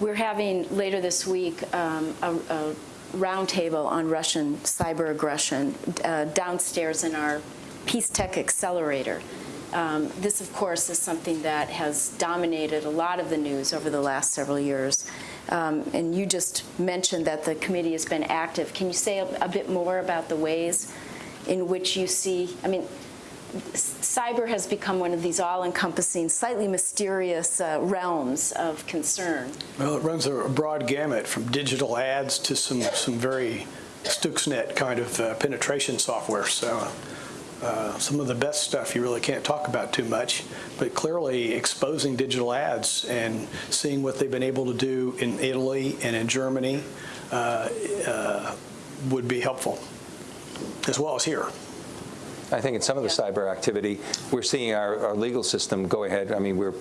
we're having later this week um, a, a roundtable on Russian cyber aggression uh, downstairs in our Peace Tech Accelerator. Um, this, of course, is something that has dominated a lot of the news over the last several years. Um, and you just mentioned that the committee has been active. Can you say a, a bit more about the ways in which you see, I mean, cyber has become one of these all-encompassing, slightly mysterious uh, realms of concern. Well, it runs a broad gamut from digital ads to some, some very Stuxnet kind of uh, penetration software. So uh, some of the best stuff you really can't talk about too much, but clearly exposing digital ads and seeing what they've been able to do in Italy and in Germany uh, uh, would be helpful, as well as here. I think in some of the cyber activity, we're seeing our, our legal system go ahead. I mean, we're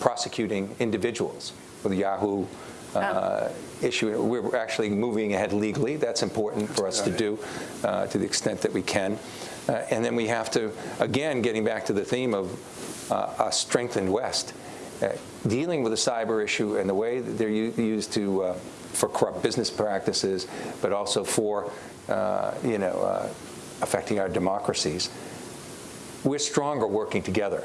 prosecuting individuals with the Yahoo uh, issue. We're actually moving ahead legally. That's important for us to do uh, to the extent that we can. Uh, and then we have to, again, getting back to the theme of uh, a strengthened West, uh, dealing with the cyber issue and the way that they're used to uh, for corrupt business practices, but also for, you know, affecting our democracies, we're stronger working together.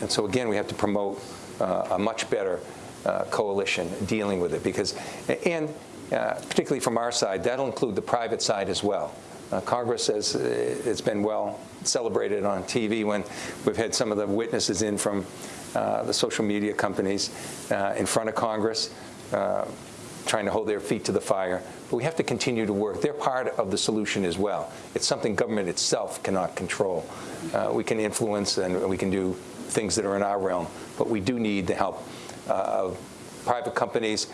And so again, we have to promote uh, a much better uh, coalition dealing with it because, and uh, particularly from our side, that'll include the private side as well. Uh, Congress has it's been well celebrated on TV when we've had some of the witnesses in from uh, the social media companies uh, in front of Congress trying to hold their feet to the fire. But we have to continue to work. They're part of the solution as well. It's something government itself cannot control. Uh, we can influence and we can do things that are in our realm, but we do need the help uh, of private companies,